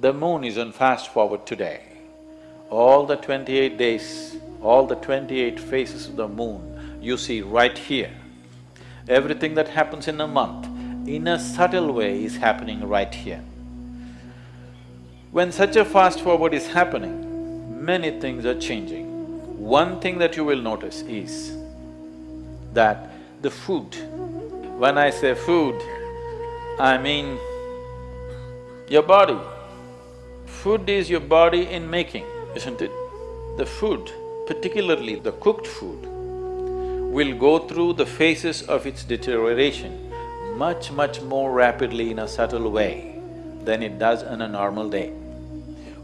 The moon is on fast forward today. All the twenty-eight days, all the twenty-eight phases of the moon, you see right here. Everything that happens in a month, in a subtle way is happening right here. When such a fast forward is happening, many things are changing. One thing that you will notice is that the food, when I say food, I mean your body. Food is your body in making, isn't it? The food, particularly the cooked food, will go through the phases of its deterioration much, much more rapidly in a subtle way than it does on a normal day.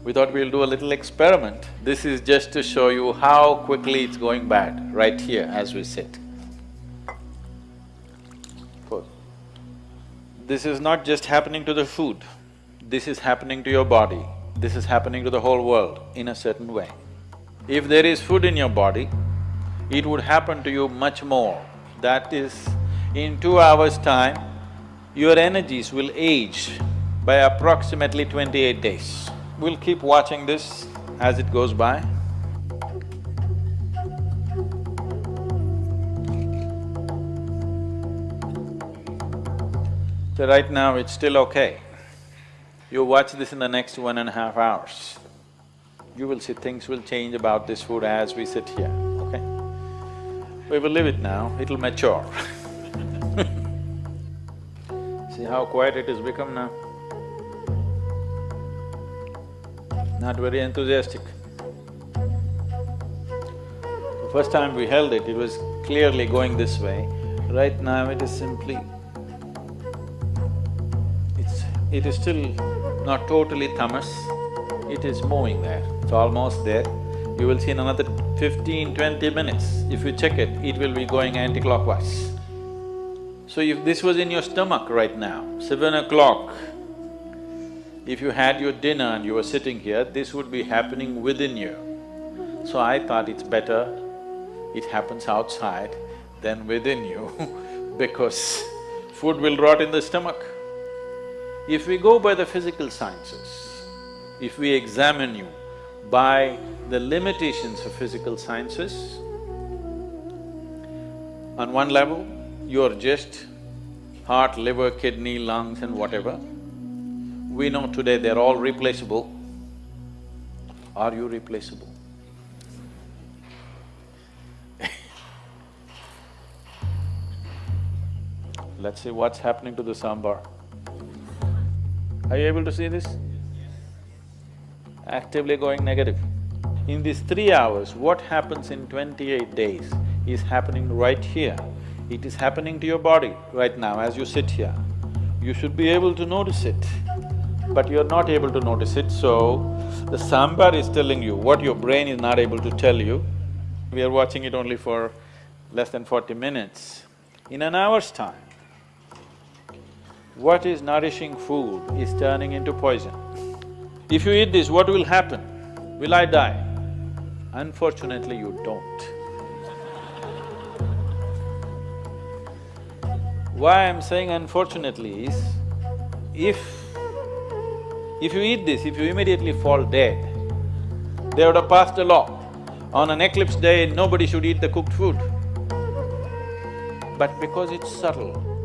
We thought we'll do a little experiment. This is just to show you how quickly it's going bad, right here as we sit. This is not just happening to the food, this is happening to your body, this is happening to the whole world in a certain way. If there is food in your body, it would happen to you much more. That is, in two hours' time, your energies will age by approximately twenty-eight days. We'll keep watching this as it goes by. So right now it's still okay. You watch this in the next one and a half hours. You will see things will change about this food as we sit here, okay? We will leave it now, it'll mature See how quiet it has become now? Not very enthusiastic. The first time we held it, it was clearly going this way. Right now it is simply it is still not totally tamas, it is moving there, it's almost there. You will see in another 15, 20 minutes, if you check it, it will be going anti-clockwise. So if this was in your stomach right now, seven o'clock, if you had your dinner and you were sitting here, this would be happening within you. So I thought it's better it happens outside than within you because food will rot in the stomach. If we go by the physical sciences, if we examine you by the limitations of physical sciences, on one level, you're just heart, liver, kidney, lungs and whatever. We know today they're all replaceable. Are you replaceable? Let's see what's happening to the sambar. Are you able to see this? Actively going negative. In these three hours, what happens in twenty-eight days is happening right here. It is happening to your body right now as you sit here. You should be able to notice it, but you're not able to notice it, so the sambar is telling you what your brain is not able to tell you. We are watching it only for less than forty minutes. In an hour's time, what is nourishing food is turning into poison. If you eat this, what will happen? Will I die? Unfortunately, you don't. Why I'm saying unfortunately is, if… if you eat this, if you immediately fall dead, they would have passed a law. On an eclipse day, nobody should eat the cooked food. But because it's subtle,